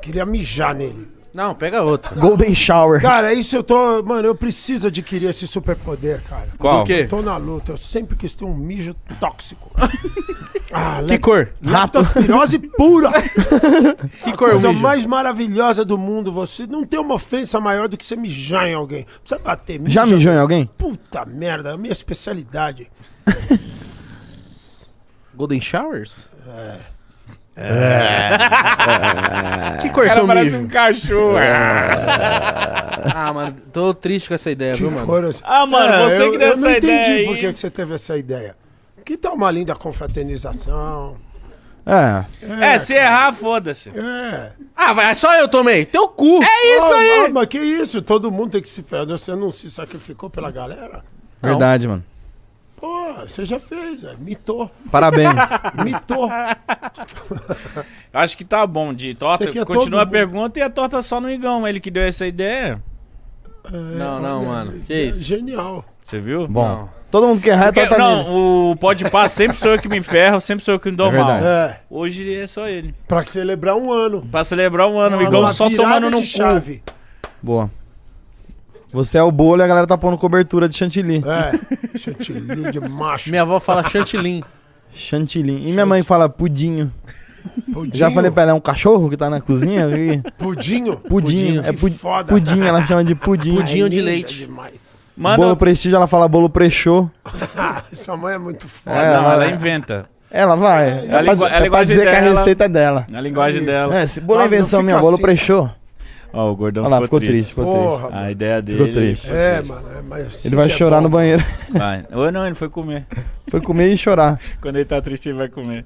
Queria mijar nele. Não, pega outro. Golden Shower. Cara, é isso eu tô. Mano, eu preciso adquirir esse superpoder, cara. Qual? Do quê? Tô na luta, eu sempre quis ter um mijo tóxico. Ah, Que cor? Leptospirose pura! Que A cor o coisa mijo? mais maravilhosa do mundo, você não tem uma ofensa maior do que você mijar em alguém. Precisa bater. Já mija- mijou em alguém? Puta merda, é a minha especialidade. Golden Showers? É. Que cor Cara, seu parece mijo? um cachorro. Ah, mano, tô triste com essa ideia, Que viu, mano? assim. Ah, mano, você eu, que deu eu essa não entendi ideia aí. por que você teve essa ideia. Que tal uma linda confraternização? É. É, se errar, foda-se. É. Ah, vai, só eu tomei. Teu cu. É isso Ah, aí. ah, mas que isso? Todo mundo tem que se ferrar. Você não se sacrificou pela galera? Verdade, mano. Pô, você já fez, é. mitou. Parabéns. Mitou. Acho que tá bom, de torta. Todo Continua a mundo. pergunta e a torta só no Igão. Ele que deu essa ideia. Não, não, mano. Que isso? Genial. Você viu? Bom. Não. Todo mundo que errar é torta nele. não, o pode pá sempre sou eu que me ferro, sempre sou eu que me dou É mal. É, Hoje é só ele. pra celebrar um ano. Pra celebrar um ano, o Igão só tomando no cu. chave. Boa. Você é o bolo e a galera tá pondo cobertura de chantilly. É, chantilly de macho. Minha avó fala chantilly. Chantilly. E minha mãe fala pudinho. Pudinho. Já falei pra ela, é um cachorro que tá na cozinha? E- Pudinho. Pudinho. É Que pu foda. pudim, ela chama de pudim. Pudim. de Ninja leite. demais. Manda. Bolo prestígio, ela fala bolo prechô. Sua mãe é muito foda. É, não, ela- ela inventa. Ela vai. É, pra, a é pra linguagem dizer que a dela- receita é dela. Na linguagem isso. dela. É, esse bolo é não invenção minha, bolo assim. prechô. Ó, o gordão Olha lá, ficou, ficou triste, ficou triste. Porra, A mano. ideia dele. Ficou triste. É, mano. É, mas assim Ele vai é chorar bom. no banheiro. Vai. Ou não, ele foi comer. Foi comer e chorar. Quando ele tá triste, ele vai comer.